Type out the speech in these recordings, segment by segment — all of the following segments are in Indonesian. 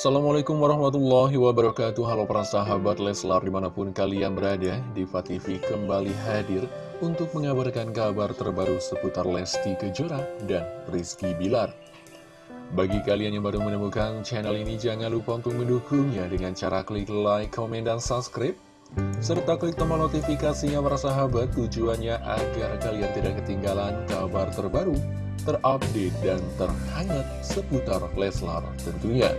Assalamualaikum warahmatullahi wabarakatuh. Halo para sahabat Leslar di mana pun kalian berada Diva TV kembali hadir untuk mengabarkan kabar terbaru seputar Lesti Kejora dan Rizky Bilar. Bagi kalian yang baru menemukan channel ini jangan lupa untuk mendukungnya dengan cara klik like, komen, dan subscribe serta klik tombol notifikasinya para sahabat. Tujuannya agar kalian tidak ketinggalan kabar terbaru terupdate dan terhangat seputar Leslar tentunya.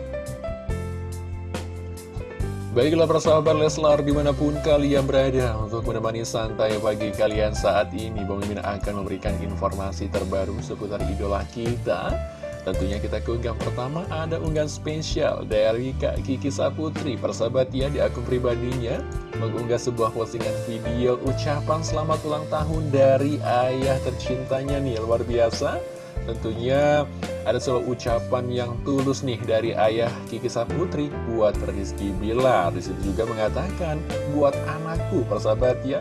Baiklah persahabat Leslar di mana pun kalian berada untuk menemani santai pagi kalian saat ini Bang Mimin akan memberikan informasi terbaru seputar idola kita. Tentunya kita ke unggahan pertama ada unggahan spesial dari Kak Kiki Saputri. Persahabat ya di akun pribadinya mengunggah sebuah postingan video ucapan selamat ulang tahun dari ayah tercintanya nih luar biasa Tentunya ada selalu ucapan yang tulus nih dari ayah Kiki Saputri buat Rizky Bilar. Di situ juga mengatakan buat anakku persahabat ya.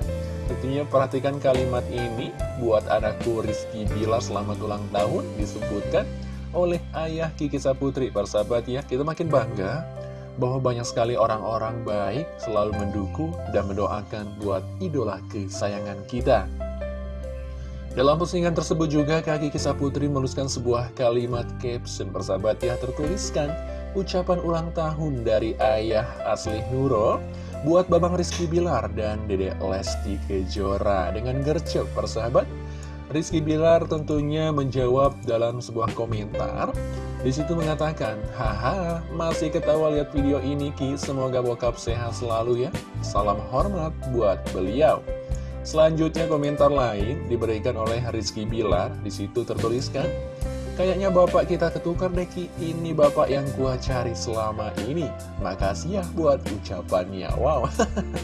Tentunya perhatikan kalimat ini buat anakku Rizky Bilar selamat ulang tahun disebutkan oleh ayah Kiki Saputri persahabat ya. Kita makin bangga bahwa banyak sekali orang-orang baik selalu mendukung dan mendoakan buat idola kesayangan kita. Dalam postingan tersebut juga kaki kisah putri menuliskan sebuah kalimat caption bersahabat ya tertuliskan ucapan ulang tahun dari ayah asli Nurul buat Babang Rizky Bilar dan Dede Lesti Kejora dengan gercep persahabat. Rizky Bilar tentunya menjawab dalam sebuah komentar di situ mengatakan, haha, masih ketawa lihat video ini Ki, semoga bokap sehat selalu ya. Salam hormat buat beliau. Selanjutnya komentar lain diberikan oleh Rizky Bilar. Di situ tertuliskan, kayaknya bapak kita ketukar Deki, ini bapak yang gua cari selama ini. Makasih ya buat ucapannya. Wow.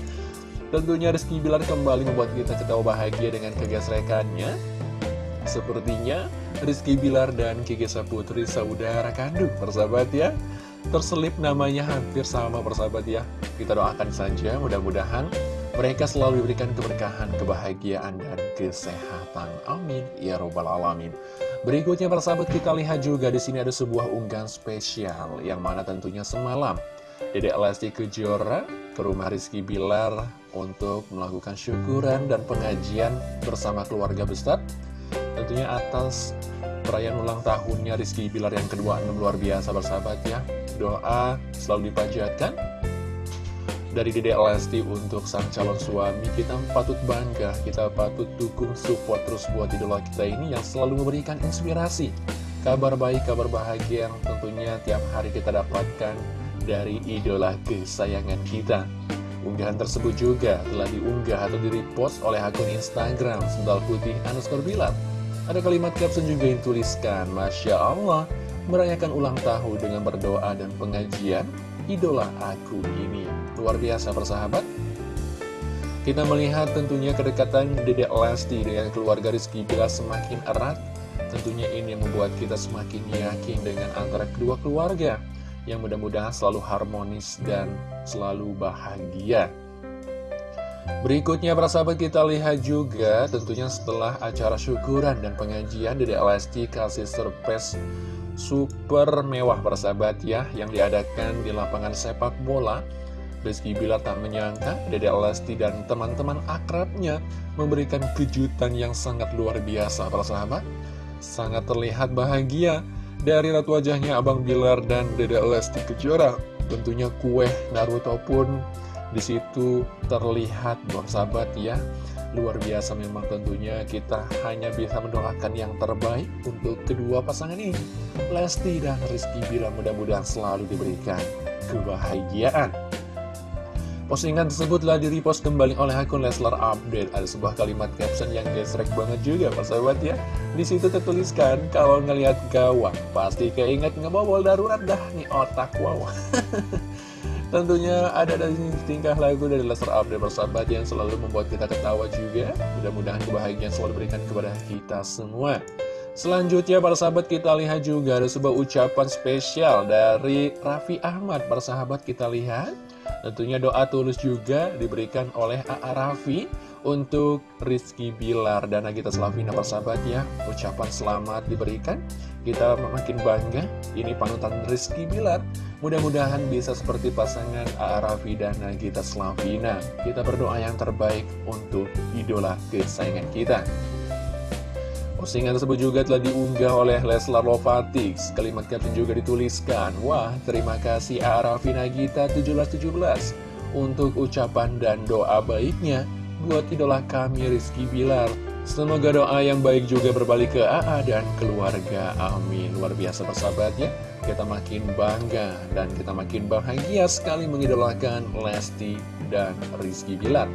Tentunya Rizky Bilar kembali membuat kita ketawa bahagia dengan kegesrekannya. Sepertinya Rizky Bilar dan Kiki Saputri saudara kandung persahabat ya. Terselip namanya hampir sama persahabat ya. Kita doakan saja mudah-mudahan mereka selalu diberikan keberkahan, kebahagiaan, dan kesehatan. Amin. Ya Robbal Alamin. Berikutnya persahabat kita lihat juga di sini ada sebuah unggahan spesial yang mana tentunya semalam Dedek Lesti Kejora ke rumah Rizky Bilar untuk melakukan syukuran dan pengajian bersama keluarga besar tentunya atas perayaan ulang tahunnya Rizky Bilar yang kedua luar biasa bersahabat ya doa selalu dipanjatkan dari Dede Lesti untuk sang calon suami Kita patut bangga, kita patut dukung support terus buat idola kita ini Yang selalu memberikan inspirasi. Kabar baik, kabar bahagia yang tentunya tiap hari kita dapatkan dari idola kesayangan kita. Unggahan tersebut juga telah diunggah atau di-repost oleh akun Instagram Sendal Putih underscore Bilar. Ada kalimat caption juga yang tuliskan Masya Allah, merayakan ulang tahun dengan berdoa dan pengajian idola aku ini. Luar biasa persahabat. Kita melihat tentunya kedekatan Dedek Lesti dengan keluarga Rizky Bila semakin erat. Tentunya ini yang membuat kita semakin yakin dengan antara kedua keluarga Yang mudah-mudahan selalu harmonis dan selalu bahagia. Berikutnya para sahabat kita lihat juga tentunya setelah acara syukuran dan pengajian Dedek Lesti kasih surprise super mewah persahabat ya yang diadakan di lapangan sepak bola. Rizky Bilar tak menyangka Dede Lesti dan teman-teman akrabnya memberikan kejutan yang sangat luar biasa persahabat sangat terlihat bahagia dari ratu wajahnya Abang Bilar dan Dede Lesti Kejora. Tentunya kue Naruto pun di situ terlihat sahabat ya Luar biasa memang tentunya kita hanya bisa mendoakan yang terbaik untuk kedua pasangan ini Lesti dan Rizky Bila mudah-mudahan selalu diberikan kebahagiaan Postingan tersebut telah di-repost kembali oleh akun Leslar Update. Ada sebuah kalimat caption yang gesrek banget juga, persahabat ya. Di situ tertuliskan, kalau ngelihat gawang, pasti keinget ngebobol darurat dah nih otak, wow. Tentunya ada dari tingkah lagu dari Leslar Update persahabat yang selalu membuat kita ketawa juga. Mudah-mudahan kebahagiaan selalu diberikan kepada kita semua. Selanjutnya para sahabat kita lihat juga ada sebuah ucapan spesial dari Raffi Ahmad Para sahabat kita lihat Tentunya doa tulus juga diberikan oleh A.A. Raffi untuk Rizky Bilar dan Nagita Slavina persahabat ya Ucapan selamat diberikan Kita makin bangga Ini panutan Rizky Bilar Mudah-mudahan bisa seperti pasangan. Raffi dan Nagita Slavina Kita berdoa yang terbaik untuk idola kesayangan kita Postingan tersebut juga telah diunggah oleh Leslar Lovatix. Kalimat caption juga dituliskan, Wah, terima kasih Arafi Nagita 1717 untuk ucapan dan doa baiknya buat idola kami Rizky Bilar. Semoga doa yang baik juga berbalik ke AA dan keluarga. Amin. Luar biasa persahabatnya. Kita makin bangga dan kita makin bahagia sekali mengidolakan Lesti dan Rizky Bilar.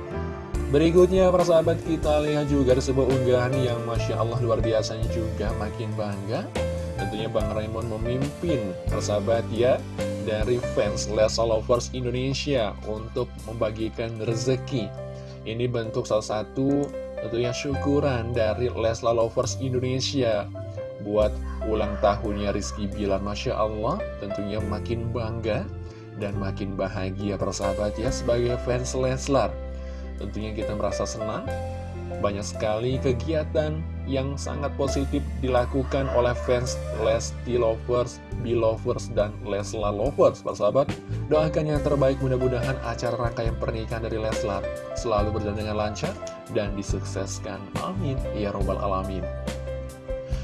Berikutnya persahabat kita lihat juga ada sebuah unggahan yang Masya Allah luar biasanya juga makin bangga Tentunya Bang Raymond memimpin persahabat ya dari fans Lesa Lovers Indonesia untuk membagikan rezeki Ini bentuk salah satu tentunya syukuran dari Lesla Lovers Indonesia buat ulang tahunnya Rizky Bilar Masya Allah tentunya makin bangga dan makin bahagia persahabat ya sebagai fans Leslar. Tentunya kita merasa senang Banyak sekali kegiatan yang sangat positif dilakukan oleh fans Lesti Lovers, Belovers, dan Leslar Lovers Persahabat, doakan yang terbaik mudah-mudahan acara rangkaian pernikahan dari Leslar selalu berjalan dengan lancar dan disukseskan. Amin. Ya Robbal Alamin.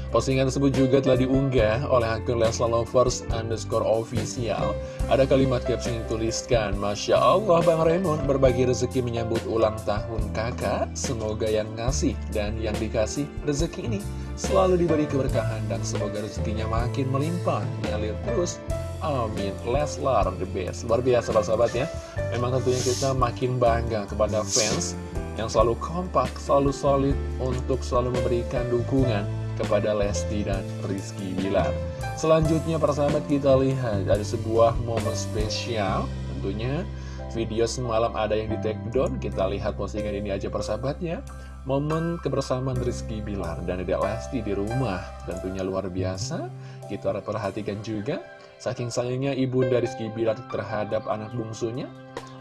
Postingan tersebut juga telah diunggah oleh akun Leslar Lovers underscore official. Ada kalimat caption yang dituliskan, Masya Allah Bang Raymond berbagi rezeki menyambut ulang tahun kakak. Semoga yang ngasih dan yang dikasih rezeki ini selalu diberi keberkahan dan semoga rezekinya makin melimpah, mengalir terus. Amin. Leslar the best. Luar biasa sahabat ya. Memang tentunya kita makin bangga kepada fans yang selalu kompak, selalu solid untuk selalu memberikan dukungan kepada Lesti dan Rizky Bilar. Selanjutnya persahabat kita lihat ada sebuah momen spesial. Tentunya video semalam ada yang di take down. Kita lihat postingan ini aja persahabatnya momen kebersamaan Rizky Bilar dan Dedek Lesti di rumah. Tentunya luar biasa. Kita harus perhatikan juga. Saking sayangnya ibunda Rizky Bilar terhadap anak bungsunya.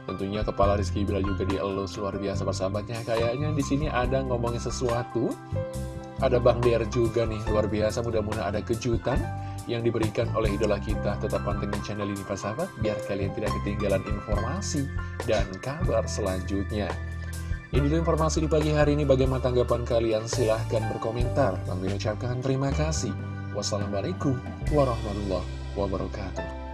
Tentunya kepala Rizky Bilar juga dielus luar biasa persahabatnya kayaknya di sini ada ngomongin sesuatu ada Bang Der juga nih, luar biasa mudah-mudahan ada kejutan yang diberikan oleh idola kita. Tetap pantengin channel ini Pak Sahabat, biar kalian tidak ketinggalan informasi dan kabar selanjutnya. Ini informasi di pagi hari ini, bagaimana tanggapan kalian? Silahkan berkomentar. Bang ucapkan terima kasih. Wassalamualaikum warahmatullahi wabarakatuh.